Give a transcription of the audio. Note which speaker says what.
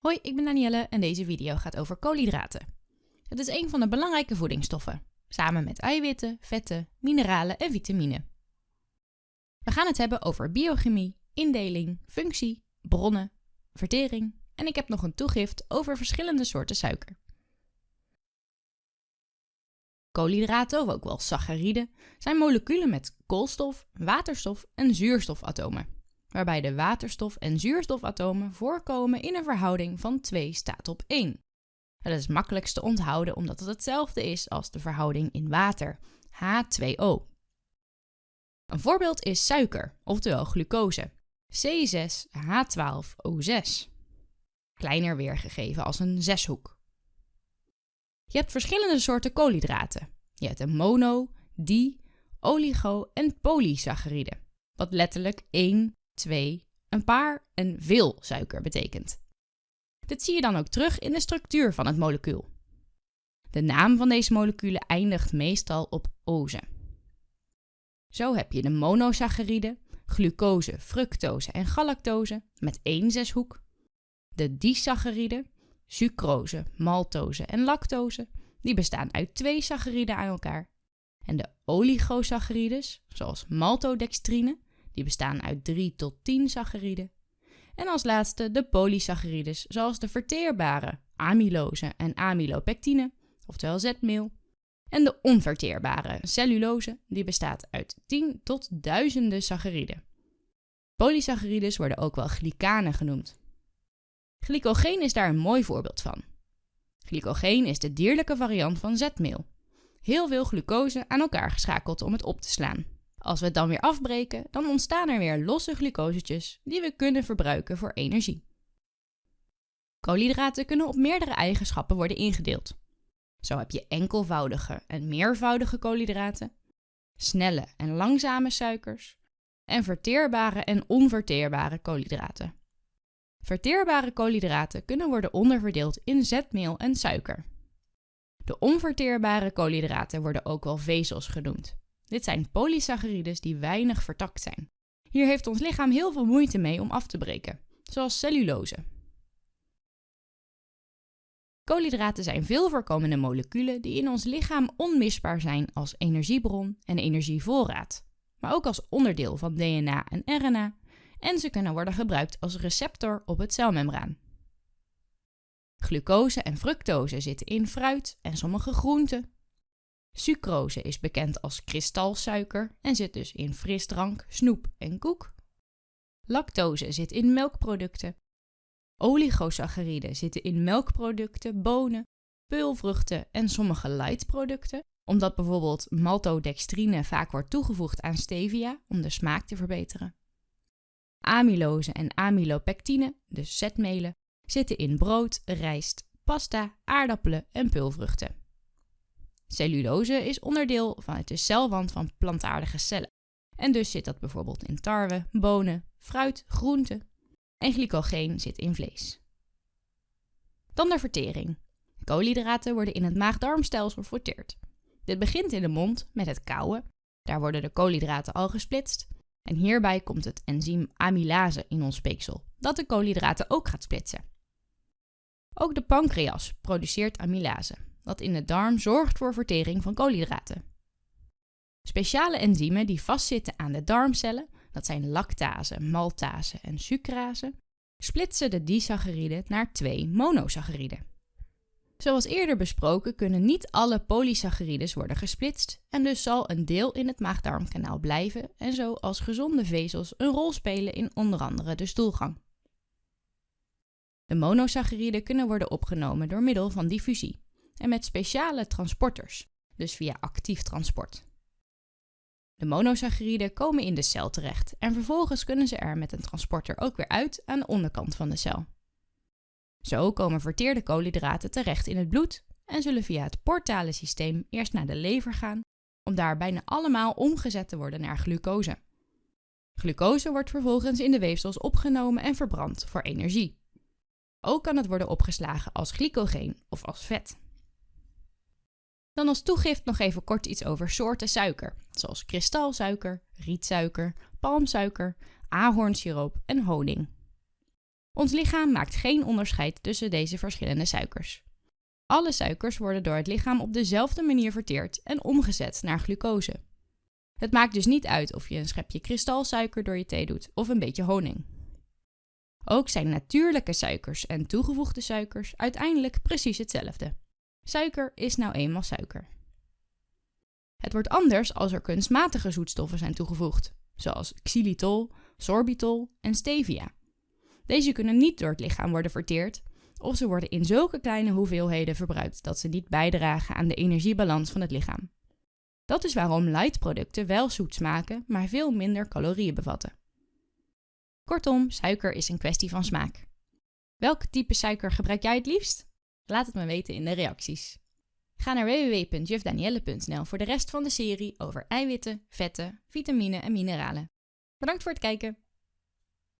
Speaker 1: Hoi, ik ben Danielle en deze video gaat over koolhydraten. Het is een van de belangrijke voedingsstoffen, samen met eiwitten, vetten, mineralen en vitamine. We gaan het hebben over biochemie, indeling, functie, bronnen, vertering en ik heb nog een toegift over verschillende soorten suiker. Koolhydraten, of ook wel sacchariden, zijn moleculen met koolstof, waterstof en zuurstofatomen waarbij de waterstof- en zuurstofatomen voorkomen in een verhouding van 2 staat op 1. Dat is makkelijkst te onthouden omdat het hetzelfde is als de verhouding in water, H2O. Een voorbeeld is suiker, oftewel glucose, C6H12O6. Kleiner weergegeven als een zeshoek. Je hebt verschillende soorten koolhydraten. Je hebt een mono, di, oligo en polysaccharide, wat letterlijk één twee, een paar en veel suiker betekent. Dit zie je dan ook terug in de structuur van het molecuul. De naam van deze moleculen eindigt meestal op oze. Zo heb je de monosaccharide, glucose, fructose en galactose met één zeshoek, de disaccharide, sucrose, maltose en lactose, die bestaan uit twee sacchariden aan elkaar, en de oligosaccharides, zoals maltodextrine, die bestaan uit 3 tot 10 sacchariden. En als laatste de polysacchariden, zoals de verteerbare amylose en amylopectine, oftewel zetmeel. En de onverteerbare cellulose, die bestaat uit 10 tot duizenden sacchariden. Polysacchariden worden ook wel glycanen genoemd. Glycogeen is daar een mooi voorbeeld van. Glycogeen is de dierlijke variant van zetmeel. Heel veel glucose aan elkaar geschakeld om het op te slaan. Als we het dan weer afbreken, dan ontstaan er weer losse glucosetjes die we kunnen verbruiken voor energie. Koolhydraten kunnen op meerdere eigenschappen worden ingedeeld. Zo heb je enkelvoudige en meervoudige koolhydraten, snelle en langzame suikers en verteerbare en onverteerbare koolhydraten. Verteerbare koolhydraten kunnen worden onderverdeeld in zetmeel en suiker. De onverteerbare koolhydraten worden ook wel vezels genoemd. Dit zijn polysacchariden die weinig vertakt zijn. Hier heeft ons lichaam heel veel moeite mee om af te breken, zoals cellulose. Koolhydraten zijn veel voorkomende moleculen die in ons lichaam onmisbaar zijn als energiebron en energievoorraad, maar ook als onderdeel van DNA en RNA en ze kunnen worden gebruikt als receptor op het celmembraan. Glucose en fructose zitten in fruit en sommige groenten, Sucrose is bekend als kristalsuiker en zit dus in frisdrank, snoep en koek. Lactose zit in melkproducten. Oligosacchariden zitten in melkproducten, bonen, peulvruchten en sommige lightproducten, omdat bijvoorbeeld maltodextrine vaak wordt toegevoegd aan stevia om de smaak te verbeteren. Amylose en amylopectine, dus zetmelen, zitten in brood, rijst, pasta, aardappelen en peulvruchten. Cellulose is onderdeel van de celwand van plantaardige cellen. En dus zit dat bijvoorbeeld in tarwe, bonen, fruit, groenten. En glycogeen zit in vlees. Dan de vertering. Koolhydraten worden in het maag-darmstelsel verteerd. Dit begint in de mond met het kauwen. Daar worden de koolhydraten al gesplitst. En hierbij komt het enzym amylase in ons speeksel, dat de koolhydraten ook gaat splitsen. Ook de pancreas produceert amylase, wat in de darm zorgt voor vertering van koolhydraten. Speciale enzymen die vastzitten aan de darmcellen, dat zijn lactase, maltase en sucrase, splitsen de disacchariden naar twee monosacchariden. Zoals eerder besproken kunnen niet alle polysacchariden worden gesplitst en dus zal een deel in het maagdarmkanaal blijven en zo als gezonde vezels een rol spelen in onder andere de stoelgang. De monosacchariden kunnen worden opgenomen door middel van diffusie en met speciale transporters, dus via actief transport. De monosacchariden komen in de cel terecht en vervolgens kunnen ze er met een transporter ook weer uit aan de onderkant van de cel. Zo komen verteerde koolhydraten terecht in het bloed en zullen via het portale systeem eerst naar de lever gaan, om daar bijna allemaal omgezet te worden naar glucose. Glucose wordt vervolgens in de weefsels opgenomen en verbrand voor energie. Ook kan het worden opgeslagen als glycogeen of als vet. Dan als toegift nog even kort iets over soorten suiker, zoals kristalsuiker, rietsuiker, palmsuiker, ahornsiroop en honing. Ons lichaam maakt geen onderscheid tussen deze verschillende suikers. Alle suikers worden door het lichaam op dezelfde manier verteerd en omgezet naar glucose. Het maakt dus niet uit of je een schepje kristalsuiker door je thee doet of een beetje honing. Ook zijn natuurlijke suikers en toegevoegde suikers uiteindelijk precies hetzelfde. Suiker is nou eenmaal suiker. Het wordt anders als er kunstmatige zoetstoffen zijn toegevoegd, zoals xylitol, sorbitol en stevia. Deze kunnen niet door het lichaam worden verteerd, of ze worden in zulke kleine hoeveelheden verbruikt dat ze niet bijdragen aan de energiebalans van het lichaam. Dat is waarom light-producten wel zoet smaken, maar veel minder calorieën bevatten. Kortom, suiker is een kwestie van smaak. Welk type suiker gebruik jij het liefst? Laat het me weten in de reacties. Ga naar www.jufdanielle.nl voor de rest van de serie over eiwitten, vetten, vitamine en mineralen. Bedankt voor het kijken.